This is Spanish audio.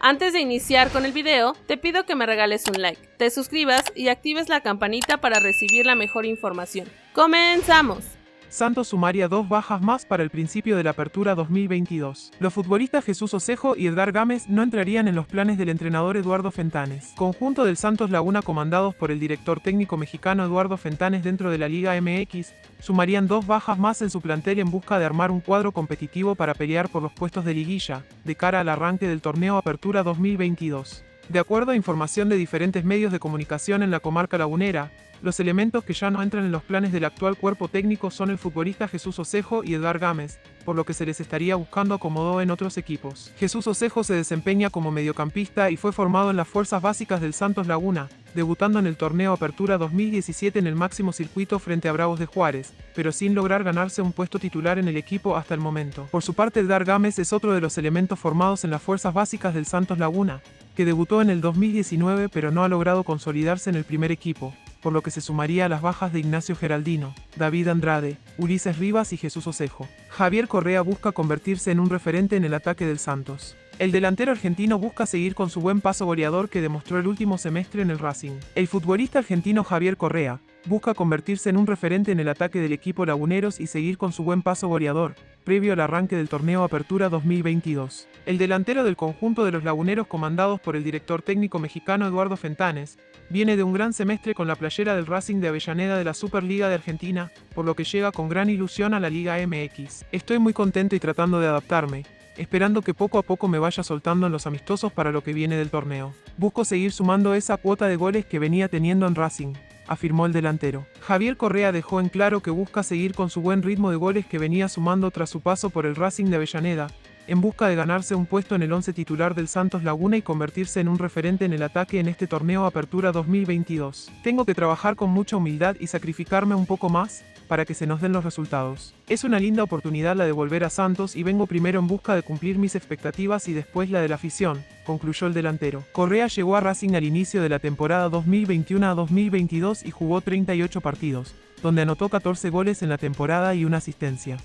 Antes de iniciar con el video, te pido que me regales un like, te suscribas y actives la campanita para recibir la mejor información. ¡Comenzamos! Santos sumaria dos bajas más para el principio de la apertura 2022. Los futbolistas Jesús Osejo y Edgar Gámez no entrarían en los planes del entrenador Eduardo Fentanes. Conjunto del Santos Laguna comandados por el director técnico mexicano Eduardo Fentanes dentro de la Liga MX, sumarían dos bajas más en su plantel en busca de armar un cuadro competitivo para pelear por los puestos de liguilla, de cara al arranque del torneo Apertura 2022. De acuerdo a información de diferentes medios de comunicación en la comarca lagunera, los elementos que ya no entran en los planes del actual cuerpo técnico son el futbolista Jesús Osejo y Edgar Gámez, por lo que se les estaría buscando acomodo en otros equipos. Jesús Osejo se desempeña como mediocampista y fue formado en las fuerzas básicas del Santos Laguna, debutando en el torneo Apertura 2017 en el máximo circuito frente a Bravos de Juárez, pero sin lograr ganarse un puesto titular en el equipo hasta el momento. Por su parte, Edgar Gámez es otro de los elementos formados en las fuerzas básicas del Santos Laguna, que debutó en el 2019 pero no ha logrado consolidarse en el primer equipo, por lo que se sumaría a las bajas de Ignacio Geraldino, David Andrade, Ulises Rivas y Jesús Osejo. Javier Correa busca convertirse en un referente en el ataque del Santos. El delantero argentino busca seguir con su buen paso goleador que demostró el último semestre en el Racing. El futbolista argentino Javier Correa, busca convertirse en un referente en el ataque del equipo Laguneros y seguir con su buen paso goleador, previo al arranque del torneo Apertura 2022. El delantero del conjunto de los Laguneros comandados por el director técnico mexicano Eduardo Fentanes, viene de un gran semestre con la playera del Racing de Avellaneda de la Superliga de Argentina, por lo que llega con gran ilusión a la Liga MX. Estoy muy contento y tratando de adaptarme, esperando que poco a poco me vaya soltando en los amistosos para lo que viene del torneo. Busco seguir sumando esa cuota de goles que venía teniendo en Racing afirmó el delantero. Javier Correa dejó en claro que busca seguir con su buen ritmo de goles que venía sumando tras su paso por el Racing de Avellaneda, en busca de ganarse un puesto en el once titular del Santos Laguna y convertirse en un referente en el ataque en este torneo Apertura 2022. Tengo que trabajar con mucha humildad y sacrificarme un poco más, para que se nos den los resultados. Es una linda oportunidad la de volver a Santos y vengo primero en busca de cumplir mis expectativas y después la de la afición, concluyó el delantero. Correa llegó a Racing al inicio de la temporada 2021 a 2022 y jugó 38 partidos, donde anotó 14 goles en la temporada y una asistencia.